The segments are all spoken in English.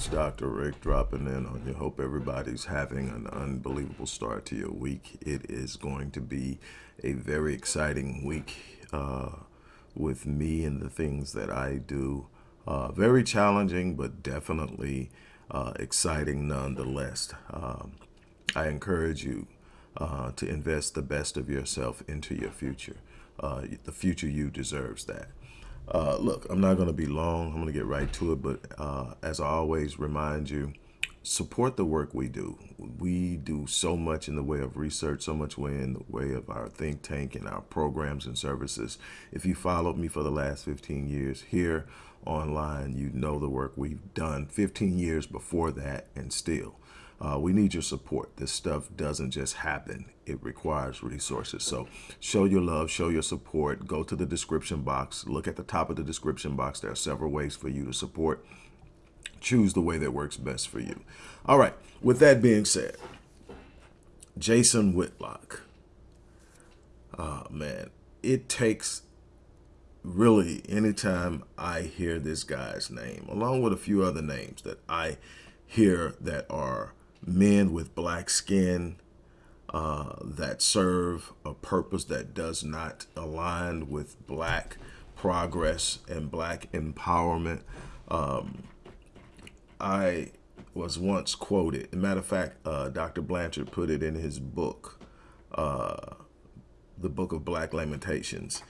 It's Dr. Rick dropping in on you. Hope everybody's having an unbelievable start to your week. It is going to be a very exciting week uh, with me and the things that I do. Uh, very challenging, but definitely uh, exciting nonetheless. Um, I encourage you uh, to invest the best of yourself into your future. Uh, the future you deserves that. Uh, look, I'm not going to be long. I'm going to get right to it. But uh, as I always remind you, support the work we do. We do so much in the way of research, so much way in the way of our think tank and our programs and services. If you followed me for the last 15 years here online, you know the work we've done 15 years before that and still. Uh, we need your support. This stuff doesn't just happen. It requires resources. So show your love, show your support. Go to the description box. Look at the top of the description box. There are several ways for you to support. Choose the way that works best for you. All right. With that being said, Jason Whitlock. Oh, man. It takes really anytime I hear this guy's name, along with a few other names that I hear that are men with black skin uh, that serve a purpose that does not align with black progress and black empowerment. Um, I was once quoted, matter of fact, uh, Dr. Blanchard put it in his book, uh, the book of Black Lamentations.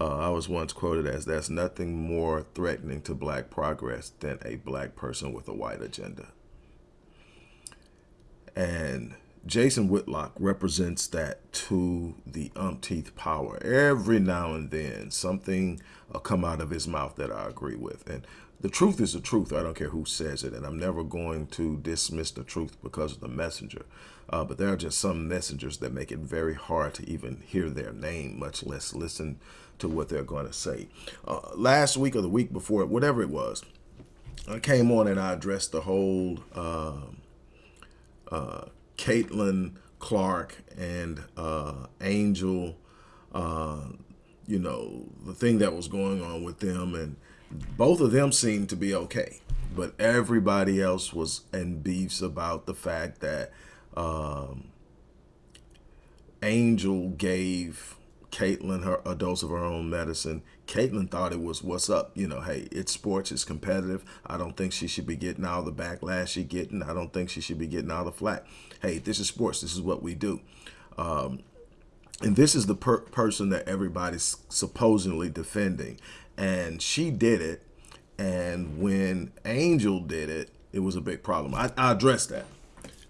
Uh, I was once quoted as, there's nothing more threatening to black progress than a black person with a white agenda. And Jason Whitlock represents that to the umpteenth power. Every now and then, something will come out of his mouth that I agree with. And the truth is the truth. I don't care who says it. And I'm never going to dismiss the truth because of the messenger. Uh, but there are just some messengers that make it very hard to even hear their name, much less listen to what they're going to say. Uh, last week or the week before, whatever it was, I came on and I addressed the whole... Uh, uh, Caitlin Clark and uh, Angel, uh, you know, the thing that was going on with them. And both of them seemed to be okay. But everybody else was in beefs about the fact that um, Angel gave Caitlin her a dose of her own medicine. Caitlin thought it was what's up. You know, hey, it's sports, it's competitive. I don't think she should be getting all the backlash she getting. I don't think she should be getting all the flack. Hey, this is sports. This is what we do. Um, and this is the per person that everybody's supposedly defending. And she did it. And when Angel did it, it was a big problem. I, I addressed that.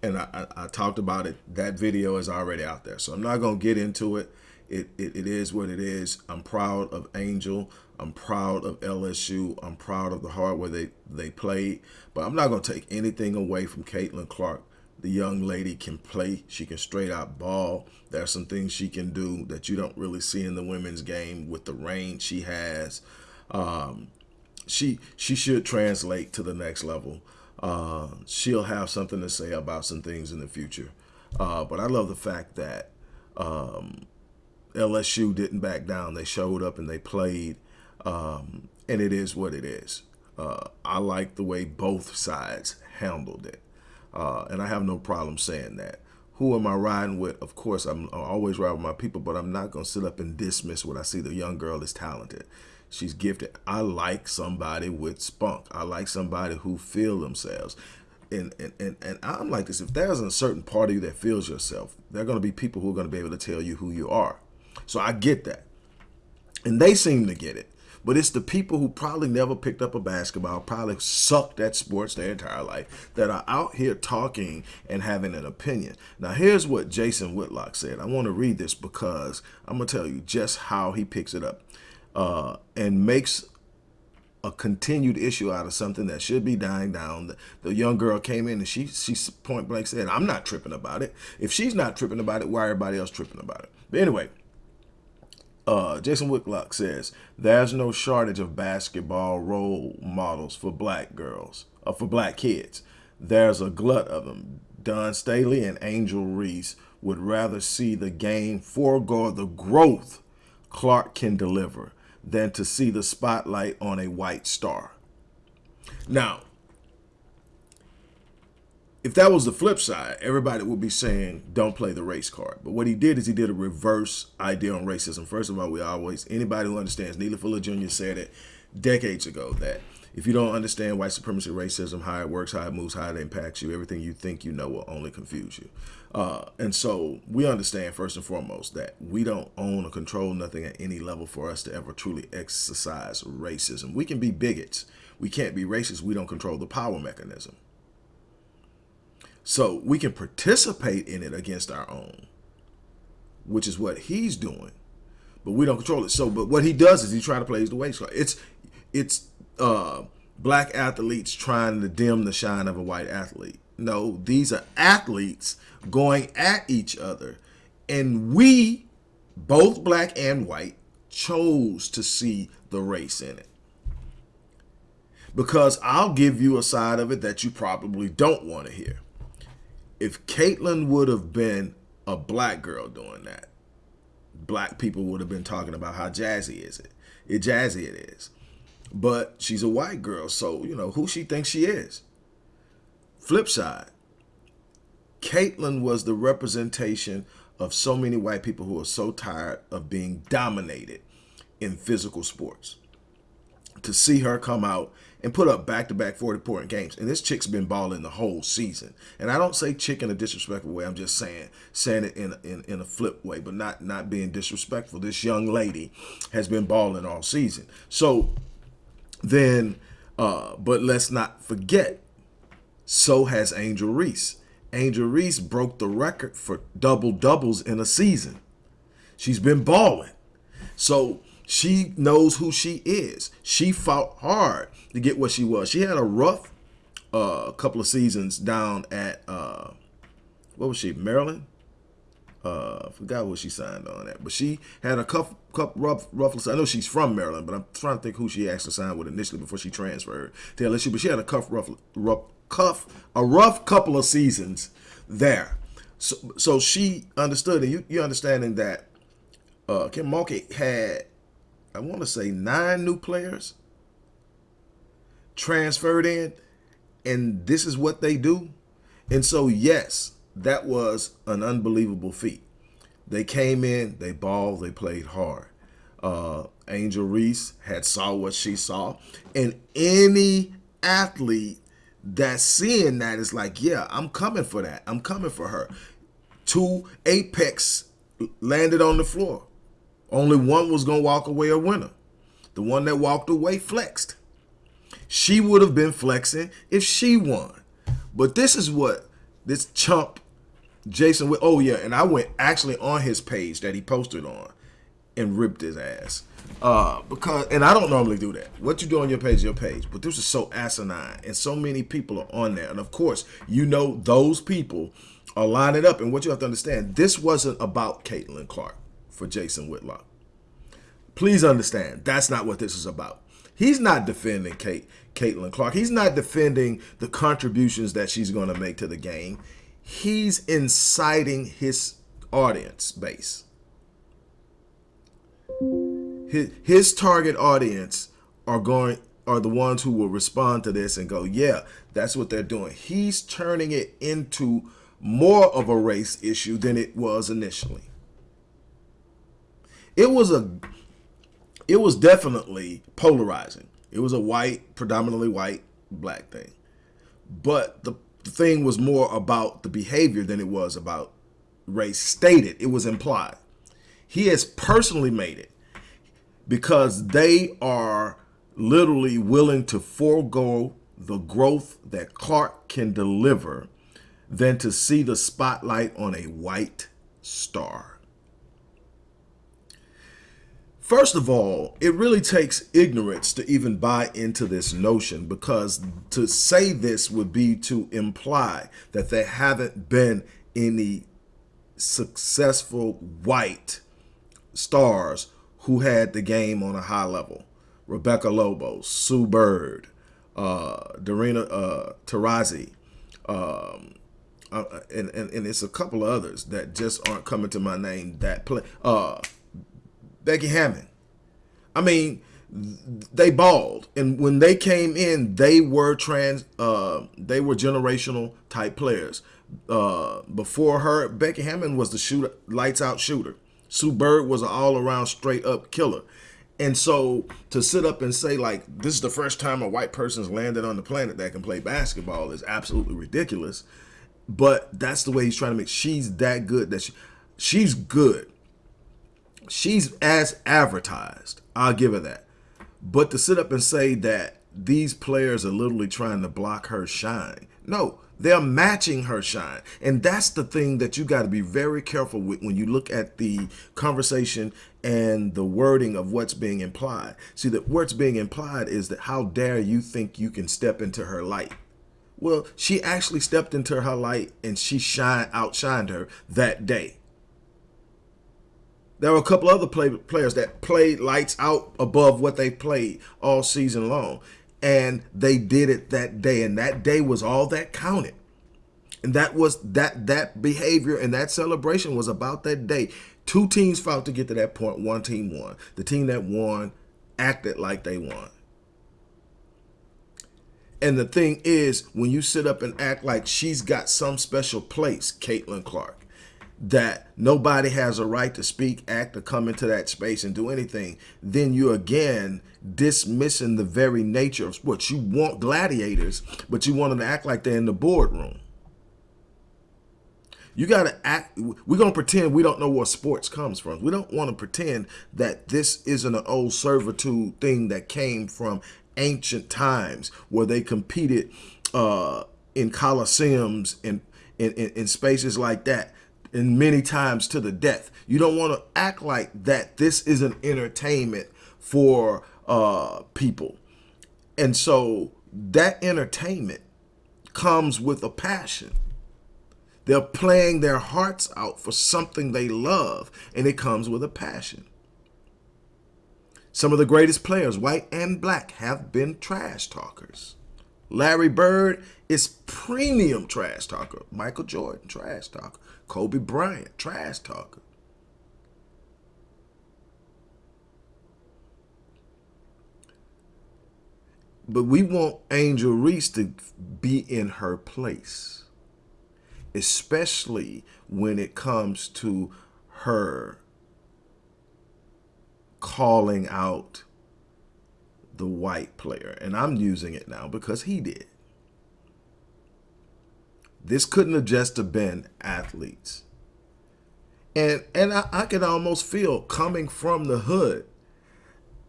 And I, I, I talked about it. That video is already out there. So I'm not going to get into it. It, it, it is what it is. I'm proud of Angel. I'm proud of LSU. I'm proud of the hard way they, they played. But I'm not going to take anything away from Caitlin Clark. The young lady can play. She can straight out ball. There are some things she can do that you don't really see in the women's game with the range she has. Um, she she should translate to the next level. Uh, she'll have something to say about some things in the future. Uh, but I love the fact that um, LSU didn't back down. They showed up and they played, um, and it is what it is. Uh, I like the way both sides handled it, uh, and I have no problem saying that. Who am I riding with? Of course, I'm always riding with my people, but I'm not going to sit up and dismiss what I see. The young girl is talented. She's gifted. I like somebody with spunk. I like somebody who feel themselves. And, and, and, and I'm like this, if there's a certain part of you that feels yourself, there are going to be people who are going to be able to tell you who you are. So I get that. And they seem to get it. But it's the people who probably never picked up a basketball, probably sucked at sports their entire life, that are out here talking and having an opinion. Now, here's what Jason Whitlock said. I want to read this because I'm going to tell you just how he picks it up uh, and makes a continued issue out of something that should be dying down. The, the, young girl came in and she she point blank said, I'm not tripping about it. If she's not tripping about it, why are everybody else tripping about it? But anyway, uh, Jason Whitlock says, there's no shortage of basketball role models for black girls, uh, for black kids. There's a glut of them. Dawn Staley and Angel Reese would rather see the game forego the growth Clark can deliver than to see the spotlight on a white star. Now, if that was the flip side, everybody would be saying don't play the race card. But what he did is he did a reverse idea on racism. First of all, we always anybody who understands Neely Fuller Jr. said it decades ago that if you don't understand white supremacy, racism, how it works, how it moves, how it impacts you, everything you think you know will only confuse you. Uh, and so we understand first and foremost that we don't own or control nothing at any level for us to ever truly exercise racism. We can be bigots. We can't be racist. We don't control the power mechanism. So we can participate in it against our own, which is what he's doing, but we don't control it. So, but what he does is he try to play the waste card. It's, it's uh, black athletes trying to dim the shine of a white athlete. No, these are athletes going at each other. And we, both black and white, chose to see the race in it. Because I'll give you a side of it that you probably don't want to hear if Caitlin would have been a black girl doing that, black people would have been talking about how jazzy is it. It jazzy it is. But she's a white girl, so you know who she thinks she is. Flip side, Caitlin was the representation of so many white people who are so tired of being dominated in physical sports. To see her come out and put up back-to-back 40-point games. And this chick's been balling the whole season. And I don't say chick in a disrespectful way. I'm just saying saying it in, in, in a flip way, but not, not being disrespectful. This young lady has been balling all season. So then, uh, but let's not forget, so has Angel Reese. Angel Reese broke the record for double doubles in a season. She's been balling. So she knows who she is. She fought hard to get what she was. She had a rough uh, couple of seasons down at uh, what was she, Maryland? Uh, forgot what she signed on at, but she had a couple, couple rough, rough. I know she's from Maryland, but I'm trying to think who she actually signed with initially before she transferred to LSU. But she had a cuff, rough, rough, cuff, a rough couple of seasons there. So, so she understood, and you, you understanding that uh, Kim Mulkey had I want to say nine new players transferred in, and this is what they do. And so, yes, that was an unbelievable feat. They came in, they balled, they played hard. Uh, Angel Reese had saw what she saw, and any athlete that's seeing that is like, yeah, I'm coming for that. I'm coming for her. Two apex landed on the floor. Only one was going to walk away a winner. The one that walked away flexed. She would have been flexing if she won. But this is what this chump Jason oh yeah, and I went actually on his page that he posted on and ripped his ass. Uh, because and I don't normally do that. What you do on your page, your page. But this is so asinine, and so many people are on there. And of course, you know those people are lining up. And what you have to understand, this wasn't about Caitlin Clark for Jason Whitlock. Please understand, that's not what this is about. He's not defending Kate, Caitlin Clark. He's not defending the contributions that she's going to make to the game. He's inciting his audience base. His, his target audience are going are the ones who will respond to this and go, yeah, that's what they're doing. He's turning it into more of a race issue than it was initially it was a it was definitely polarizing. It was a white, predominantly white, black thing. But the, the thing was more about the behavior than it was about race stated. It was implied. He has personally made it because they are literally willing to forego the growth that Clark can deliver than to see the spotlight on a white star. First of all, it really takes ignorance to even buy into this notion because to say this would be to imply that there haven't been any successful white stars who had the game on a high level. Rebecca Lobo, Sue Bird, uh, Darina uh, Taurasi, um, uh, and, and, and it's a couple of others that just aren't coming to my name that play. Uh, Becky Hammon. I mean, they balled, and when they came in, they were trans. Uh, they were generational type players. Uh, before her, Becky Hammon was the shooter, lights out shooter. Sue Bird was an all around straight up killer. And so to sit up and say like this is the first time a white person's landed on the planet that can play basketball is absolutely ridiculous. But that's the way he's trying to make. She's that good that she, she's good. She's as advertised. I'll give her that. But to sit up and say that these players are literally trying to block her shine. No, they're matching her shine. And that's the thing that you got to be very careful with when you look at the conversation and the wording of what's being implied. See, that what's being implied is that how dare you think you can step into her light? Well, she actually stepped into her light and she shine outshined her that day. There were a couple other play, players that played lights out above what they played all season long. And they did it that day. And that day was all that counted. And that was that that behavior and that celebration was about that day. Two teams fought to get to that point. One team won. The team that won acted like they won. And the thing is, when you sit up and act like she's got some special place, Caitlin Clark, that nobody has a right to speak, act, or come into that space and do anything, then you again dismissing the very nature of sports. You want gladiators, but you want them to act like they're in the boardroom. You got to act. We're going to pretend we don't know where sports comes from. We don't want to pretend that this isn't an old servitude thing that came from ancient times where they competed uh, in coliseums and in, in, in spaces like that and many times to the death. You don't want to act like that this is an entertainment for uh, people. And so that entertainment comes with a passion. They're playing their hearts out for something they love, and it comes with a passion. Some of the greatest players, white and black, have been trash talkers. Larry Bird is premium trash talker. Michael Jordan, trash talker. Kobe Bryant, trash talker. But we want Angel Reese to be in her place, especially when it comes to her calling out the white player. And I'm using it now because he did. This couldn't have just have been athletes. And and I, I can almost feel coming from the hood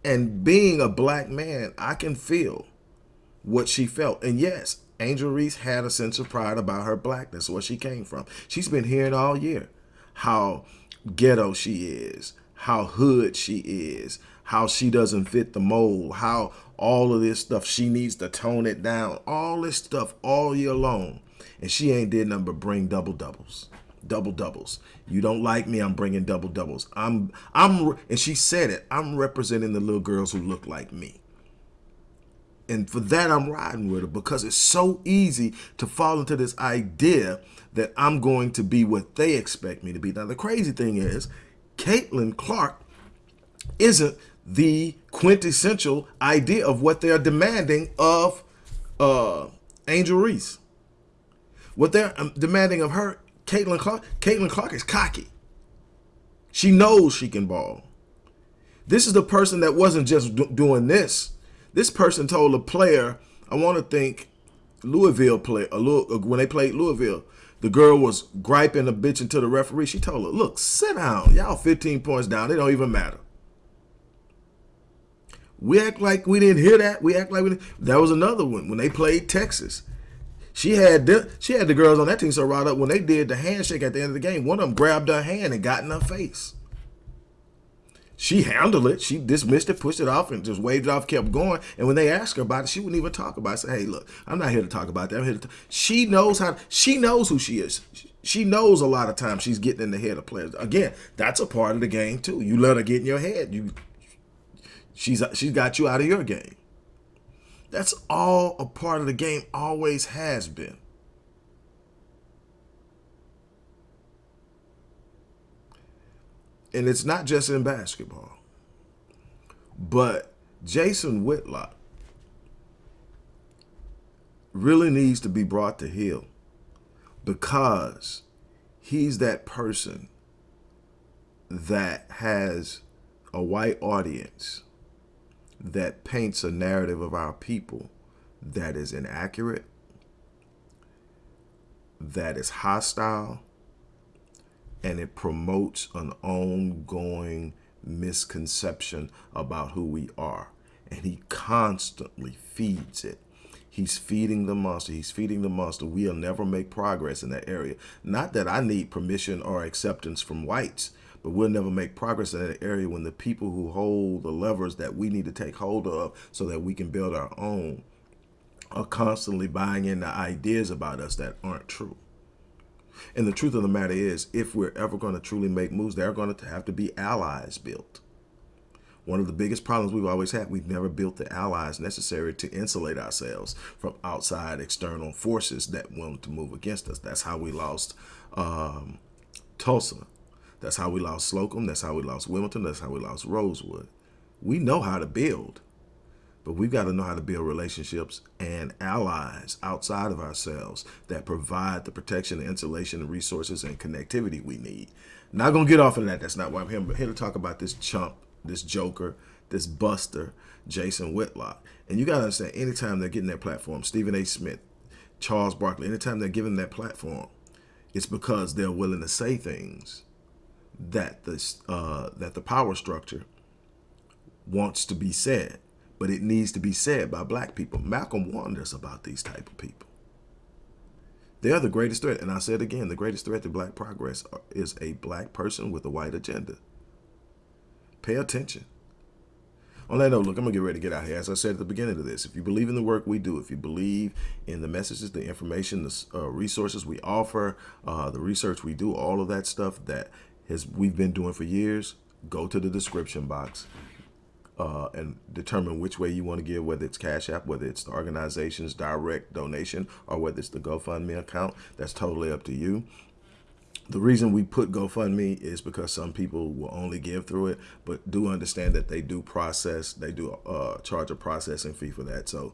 and being a black man, I can feel what she felt. And yes, Angel Reese had a sense of pride about her blackness, where she came from. She's been hearing all year how ghetto she is, how hood she is, how she doesn't fit the mold, how all of this stuff, she needs to tone it down, all this stuff all year long. And she ain't did nothing but bring double doubles. Double doubles. You don't like me i'm bringing double doubles. I'm i'm and she said it i'm representing the little girls who look like me. And for that i'm riding with her because it's so easy to fall into this idea that i'm going to be what they expect me to be. Now the crazy thing is caitlin clark isn't the quintessential idea of what they're demanding of uh, angel reese what they're um, demanding of her, Caitlin Clark, Caitlin Clark is cocky. She knows she can ball. This is the person that wasn't just do doing this. This person told a player, I want to think Louisville play, a little, when they played Louisville, the girl was griping a bitch into the referee. She told her, look, sit down. Y'all 15 points down. It don't even matter. We act like we didn't hear that. We act like we didn't. That was another one when they played Texas. She had the, she had the girls on that team so right up when they did the handshake at the end of the game. One of them grabbed her hand and got in her face. She handled it. She dismissed it, pushed it off, and just waved it off, kept going. And when they asked her about it, she wouldn't even talk about it. Say, hey, look, I'm not here to talk about that. I'm here to. She knows how, she knows who she is. She knows a lot of times she's getting in the head of players. Again, that's a part of the game too. You let her get in your head. You, she's she's got you out of your game. That's all a part of the game, always has been. And it's not just in basketball, but Jason Whitlock really needs to be brought to heel because he's that person that has a white audience that paints a narrative of our people that is inaccurate, that is hostile, and it promotes an ongoing misconception about who we are. And he constantly feeds it. He's feeding the monster. He's feeding the monster. We'll never make progress in that area. Not that I need permission or acceptance from whites, but we'll never make progress in that area when the people who hold the levers that we need to take hold of so that we can build our own are constantly buying into ideas about us that aren't true. And the truth of the matter is, if we're ever going to truly make moves, there are going to have to be allies built. One of the biggest problems we've always had, we've never built the allies necessary to insulate ourselves from outside external forces that want to move against us. That's how we lost um, Tulsa. That's how we lost Slocum. That's how we lost Wilmington. That's how we lost Rosewood. We know how to build. But we've got to know how to build relationships and allies outside of ourselves that provide the protection, the insulation, and resources and connectivity we need. Not going to get off of that. That's not why I'm here. I'm here to talk about this chump, this joker, this buster, Jason Whitlock. And you got to understand, anytime they're getting that platform, Stephen A. Smith, Charles Barkley, anytime they're given that platform, it's because they're willing to say things that the, uh, that the power structure wants to be said but it needs to be said by black people. Malcolm warned us about these type of people. They're the greatest threat. And I said again, the greatest threat to black progress is a black person with a white agenda. Pay attention. On that note, look, I'm going to get ready to get out here. As I said at the beginning of this, if you believe in the work we do, if you believe in the messages, the information, the uh, resources we offer, uh, the research we do, all of that stuff that has we've been doing for years, go to the description box uh, and determine which way you want to give, whether it's Cash App, whether it's the organization's direct donation, or whether it's the GoFundMe account. That's totally up to you. The reason we put GoFundMe is because some people will only give through it, but do understand that they do process, they do uh, charge a processing fee for that. So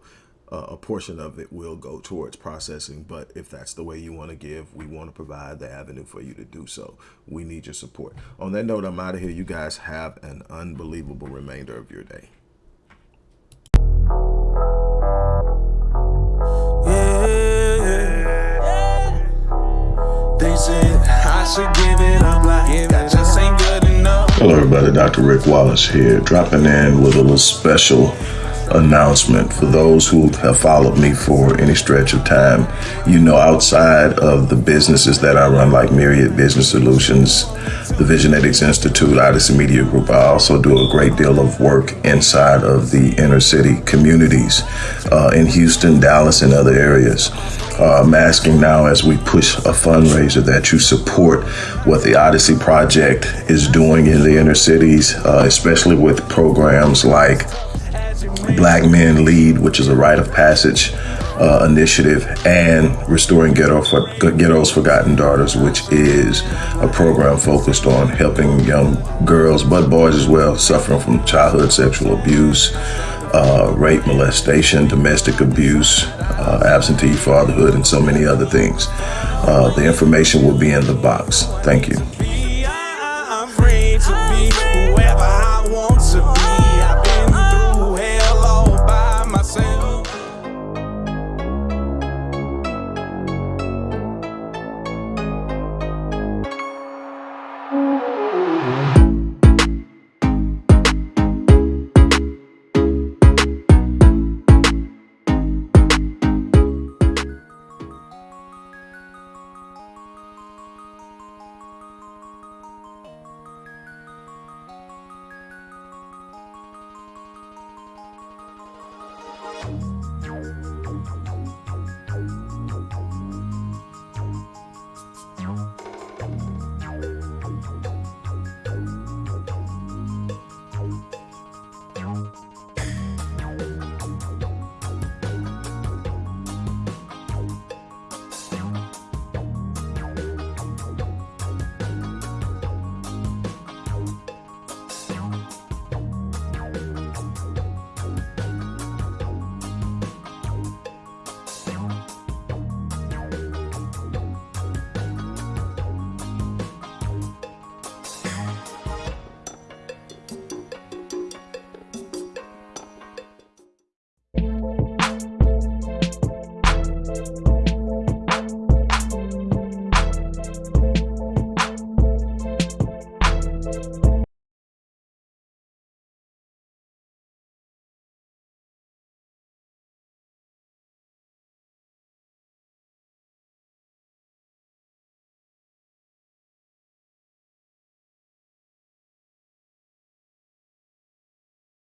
uh, a portion of it will go towards processing. But if that's the way you want to give, we want to provide the avenue for you to do so. We need your support. On that note, I'm out of here. You guys have an unbelievable remainder of your day. Hello everybody, Dr. Rick Wallace here, dropping in with a little special announcement for those who have followed me for any stretch of time. You know, outside of the businesses that I run, like Myriad Business Solutions, the Visionetics Institute, Odyssey Media Group, I also do a great deal of work inside of the inner city communities uh, in Houston, Dallas, and other areas. Uh, I'm asking now as we push a fundraiser that you support what the Odyssey Project is doing in the inner cities, uh, especially with programs like Black Men Lead, which is a rite of passage uh, initiative, and Restoring Ghetto for, Ghetto's Forgotten Daughters, which is a program focused on helping young girls, but boys as well, suffering from childhood sexual abuse, uh, rape, molestation, domestic abuse, uh, absentee fatherhood, and so many other things. Uh, the information will be in the box. Thank you.